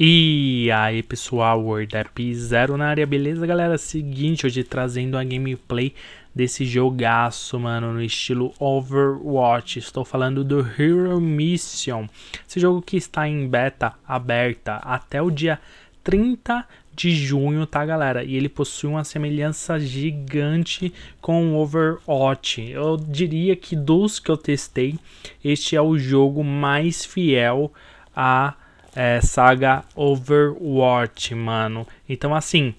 E aí pessoal, WordApp Zero na área, beleza galera? Seguinte, hoje trazendo a gameplay desse jogaço, mano, no estilo Overwatch. Estou falando do Hero Mission, esse jogo que está em beta aberta até o dia 30 de junho, tá galera? E ele possui uma semelhança gigante com o Overwatch. Eu diria que dos que eu testei, este é o jogo mais fiel a é, saga Overwatch, mano. Então, assim,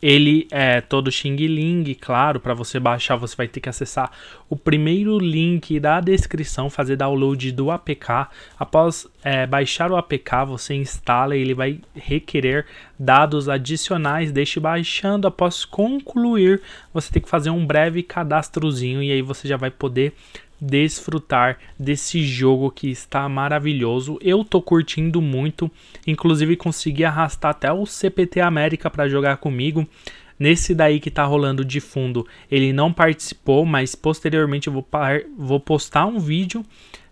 ele é todo Xing Ling, claro, para você baixar você vai ter que acessar o primeiro link da descrição, fazer download do APK. Após é, baixar o APK, você instala e ele vai requerer dados adicionais. Deixe baixando, após concluir, você tem que fazer um breve cadastrozinho e aí você já vai poder desfrutar desse jogo que está maravilhoso. Eu tô curtindo muito, inclusive consegui arrastar até o CPT América para jogar comigo. Nesse daí que tá rolando de fundo, ele não participou, mas posteriormente eu vou, vou postar um vídeo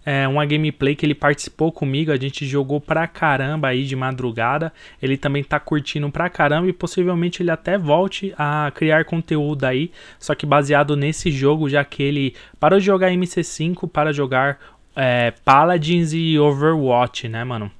é, uma gameplay que ele participou comigo, a gente jogou pra caramba aí de madrugada, ele também tá curtindo pra caramba e possivelmente ele até volte a criar conteúdo aí, só que baseado nesse jogo, já que ele parou de jogar MC5 para jogar é, Paladins e Overwatch, né, mano?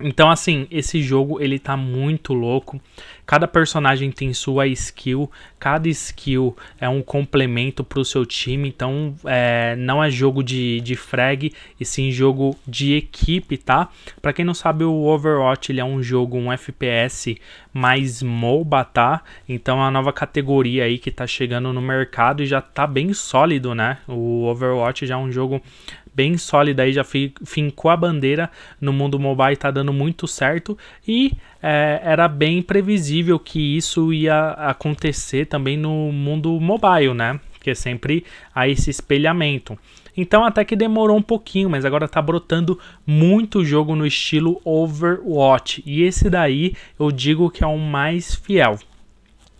Então, assim, esse jogo ele tá muito louco. Cada personagem tem sua skill, cada skill é um complemento para o seu time. Então, é, não é jogo de, de frag, e sim jogo de equipe, tá? Para quem não sabe, o Overwatch ele é um jogo, um FPS mais MOBA, tá? Então, é uma nova categoria aí que tá chegando no mercado e já tá bem sólido, né? O Overwatch já é um jogo bem sólida aí, já fincou a bandeira no mundo mobile, tá dando muito certo e é, era bem previsível que isso ia acontecer também no mundo mobile, né? Porque sempre há esse espelhamento. Então até que demorou um pouquinho, mas agora tá brotando muito jogo no estilo Overwatch. E esse daí eu digo que é o mais fiel.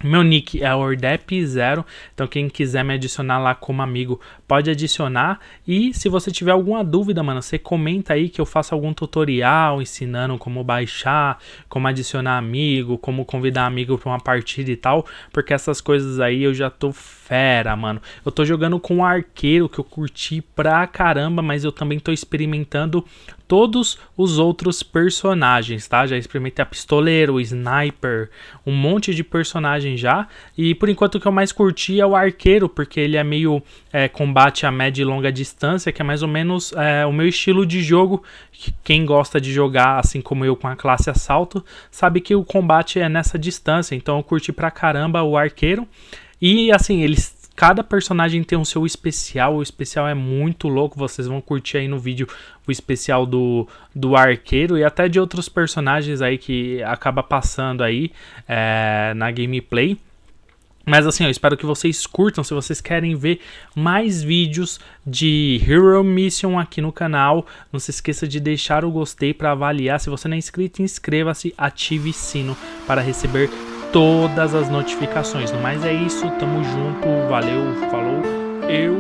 Meu nick é ordep0, então quem quiser me adicionar lá como amigo pode adicionar. E se você tiver alguma dúvida, mano, você comenta aí que eu faço algum tutorial ensinando como baixar, como adicionar amigo, como convidar amigo para uma partida e tal, porque essas coisas aí eu já tô fera, mano. Eu tô jogando com um arqueiro que eu curti pra caramba, mas eu também tô experimentando todos os outros personagens, tá? Já experimentei a pistoleiro, o sniper, um monte de personagem já. E por enquanto o que eu mais curti é o arqueiro, porque ele é meio é, combate a média e longa distância, que é mais ou menos é, o meu estilo de jogo. Quem gosta de jogar assim como eu com a classe assalto, sabe que o combate é nessa distância. Então eu curti pra caramba o arqueiro. E assim, eles Cada personagem tem um seu especial, o especial é muito louco, vocês vão curtir aí no vídeo o especial do, do arqueiro e até de outros personagens aí que acaba passando aí é, na gameplay. Mas assim, eu espero que vocês curtam, se vocês querem ver mais vídeos de Hero Mission aqui no canal, não se esqueça de deixar o gostei para avaliar, se você não é inscrito, inscreva-se, ative sino para receber todas as notificações. No mais é isso, tamo junto, valeu, falou, eu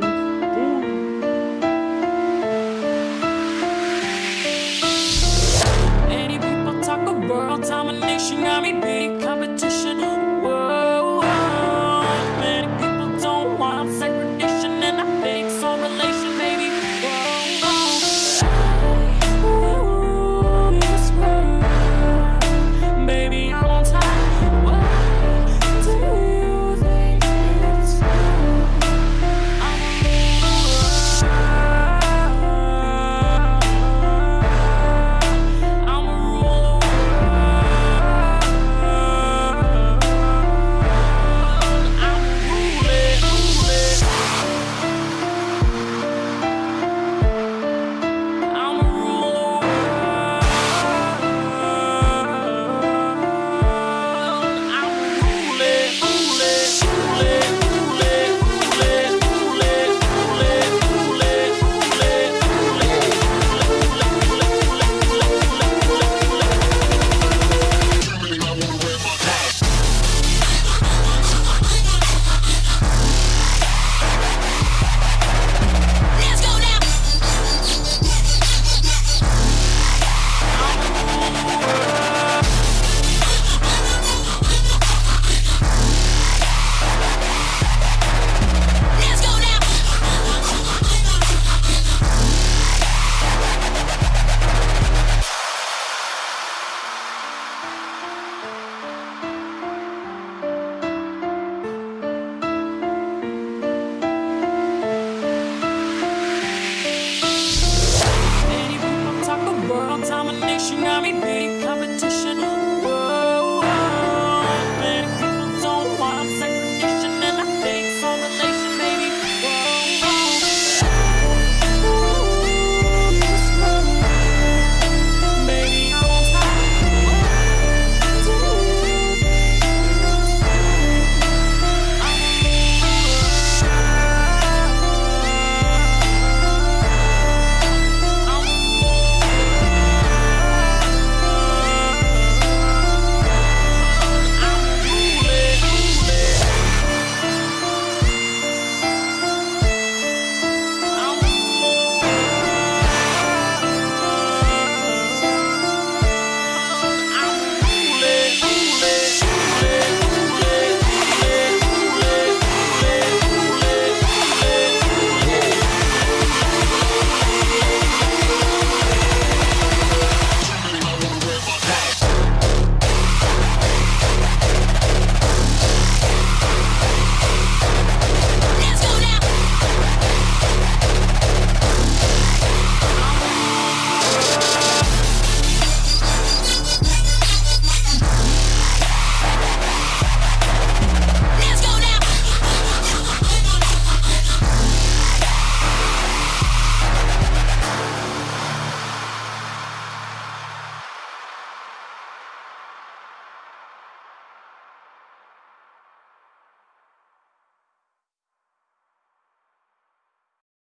Domination got me naked.